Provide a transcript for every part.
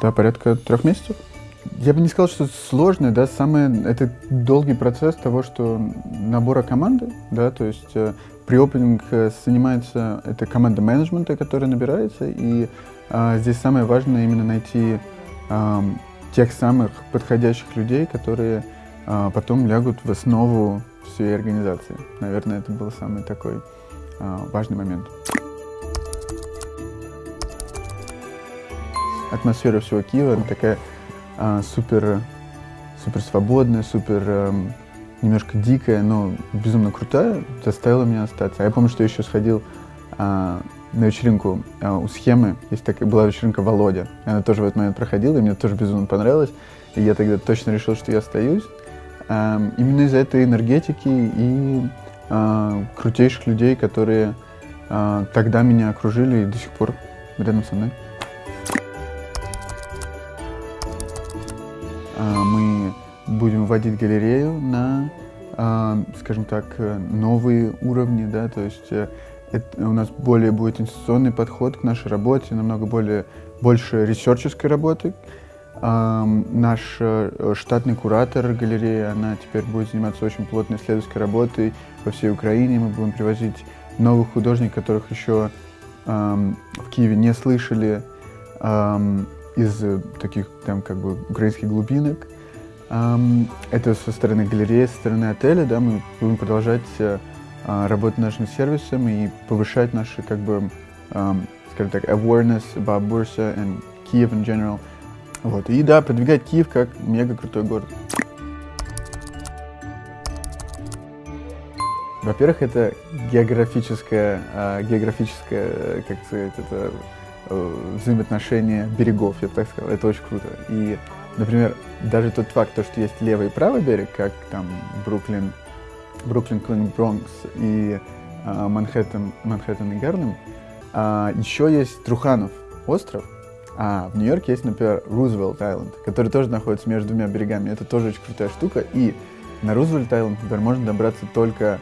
Да, порядка трех месяцев. Я бы не сказал, что это сложно, да, самое, это долгий процесс того, что набора команды, да, то есть э, при-опенинг э, занимается, это команда менеджмента, которая набирается, и э, здесь самое важное именно найти э, тех самых подходящих людей, которые э, потом лягут в основу всей организации. Наверное, это был самый такой э, важный момент. Атмосфера всего Киева она такая а, супер, супер свободная, супер а, немножко дикая, но безумно крутая, заставила меня остаться. А я помню, что я еще сходил а, на вечеринку а, у схемы. Есть такая была вечеринка Володя. Она тоже в этот момент проходила, и мне тоже безумно понравилось. И я тогда точно решил, что я остаюсь. А, именно из-за этой энергетики и а, крутейших людей, которые а, тогда меня окружили и до сих пор рядом со мной. Мы будем вводить галерею на, а, скажем так, новые уровни, да, то есть э, это, у нас более будет институционный подход к нашей работе, намного более, больше ресерческой работы. А, наш э, штатный куратор галереи, она теперь будет заниматься очень плотной исследовательской работой по всей Украине. Мы будем привозить новых художников, которых еще в Киеве не слышали из э, таких там как бы украинских глубинок. Это со стороны галереи, со стороны отеля, да, мы будем продолжать э, а, работать нашим сервисом и повышать наши, как бы, скажем так, awareness about Bursa and Kiev in general. Вот. И да, продвигать Киев как мега крутой город. Во-первых, это географическое, а, географическое, как сказать, это э, взаимоотношения берегов, я бы так сказал. Это очень круто. И, например, даже тот факт, то, что есть левый и правый берег, как там Бруклин, Бруклин, Квин, Бронкс и э, Манхэттен, Манхэттен и Гарлем, а еще есть Труханов остров, а в Нью-Йорке есть, например, Рузвельт Айленд, который тоже находится между двумя берегами. Это тоже очень крутая штука. И на Рузвельт Айленд, например, можно добраться только...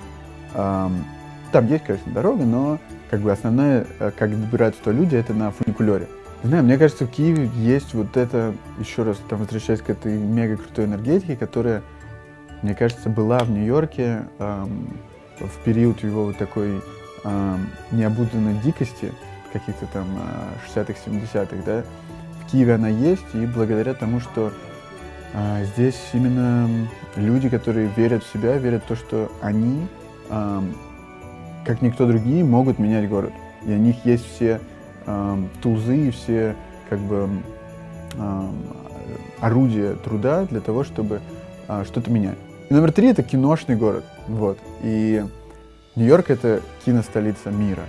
Эм, там есть, конечно, дорога, но как бы основное, э, как добираются туда люди, это на фуникулере. Не знаю, мне кажется, в Киеве есть вот это, еще раз, там, возвращаясь к этой мега крутой энергетике, которая, мне кажется, была в Нью-Йорке эм, в период его вот такой эм, необузданной дикости, каких-то там 60-х, э, 70-х, да. В Киеве она есть, и благодаря тому, что э, здесь именно люди, которые верят в себя, верят в то, что они эм, как никто другие, могут менять город. И у них есть все э, тузы, все как бы э, орудия труда для того, чтобы э, что-то менять. И номер три — это киношный город. Вот. И Нью-Йорк — это киностолица мира.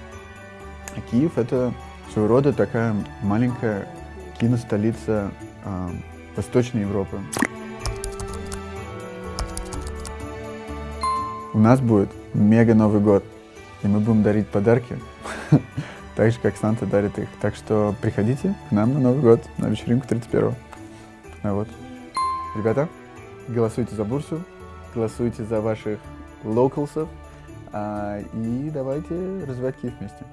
А Киев — это своего рода такая маленькая киностолица э, Восточной Европы. У нас будет мега Новый год и мы будем дарить подарки, так же, как Санта дарит их. Так что приходите к нам на Новый год, на вечеринку 31-го. А вот. Ребята, голосуйте за Бурсу, голосуйте за ваших локалсов, а, и давайте развивать Киев вместе.